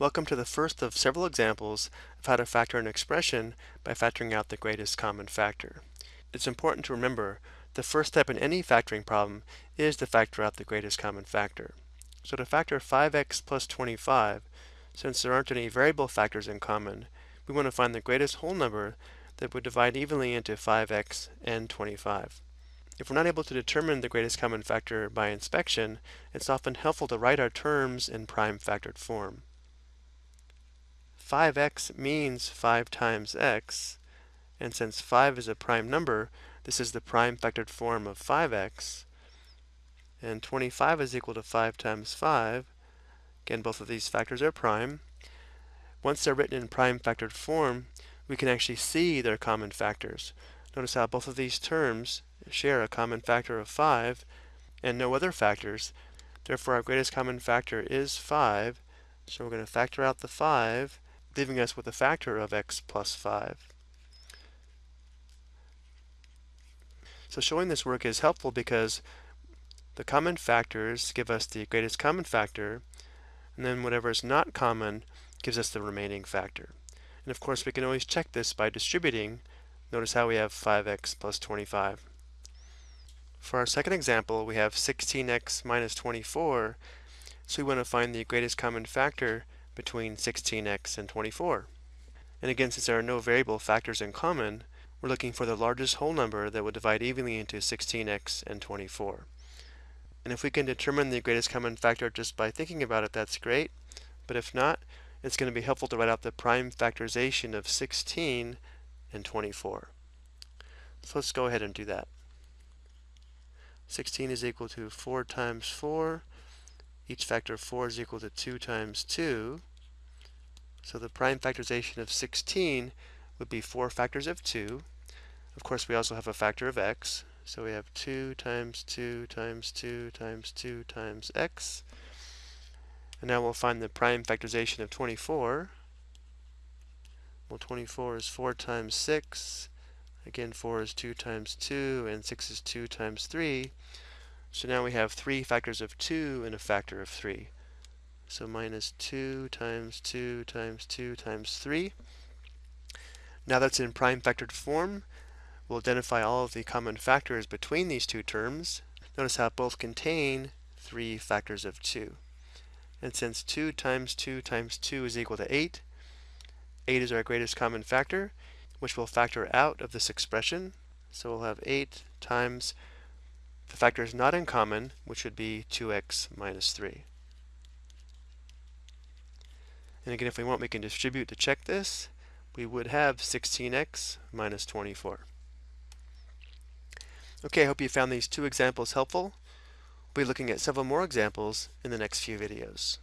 Welcome to the first of several examples of how to factor an expression by factoring out the greatest common factor. It's important to remember the first step in any factoring problem is to factor out the greatest common factor. So to factor 5x plus 25, since there aren't any variable factors in common, we want to find the greatest whole number that would divide evenly into 5x and 25. If we're not able to determine the greatest common factor by inspection, it's often helpful to write our terms in prime factored form. 5x means 5 times x, and since 5 is a prime number, this is the prime factored form of 5x, and 25 is equal to 5 times 5. Again, both of these factors are prime. Once they're written in prime factored form, we can actually see their common factors. Notice how both of these terms share a common factor of 5 and no other factors. Therefore, our greatest common factor is 5. So we're going to factor out the 5 leaving us with a factor of x plus 5. So showing this work is helpful because the common factors give us the greatest common factor, and then whatever is not common gives us the remaining factor. And of course we can always check this by distributing. Notice how we have 5x plus 25. For our second example, we have 16x minus 24, so we want to find the greatest common factor between 16x and 24. And again, since there are no variable factors in common, we're looking for the largest whole number that would divide evenly into 16x and 24. And if we can determine the greatest common factor just by thinking about it, that's great. But if not, it's going to be helpful to write out the prime factorization of 16 and 24. So let's go ahead and do that. 16 is equal to 4 times 4. Each factor of 4 is equal to 2 times 2. So the prime factorization of 16 would be 4 factors of 2. Of course, we also have a factor of x. So we have 2 times 2 times 2 times 2 times x. And now we'll find the prime factorization of 24. Well, 24 is 4 times 6. Again, 4 is 2 times 2, and 6 is 2 times 3. So now we have 3 factors of 2 and a factor of 3. So minus 2 times 2 times 2 times 3. Now that's in prime factored form. We'll identify all of the common factors between these two terms. Notice how both contain 3 factors of 2. And since 2 times 2 times 2 is equal to 8, 8 is our greatest common factor, which we'll factor out of this expression. So we'll have 8 times the factor is not in common, which would be 2x minus 3. And again, if we want, we can distribute to check this. We would have 16x minus 24. Okay, I hope you found these two examples helpful. We'll be looking at several more examples in the next few videos.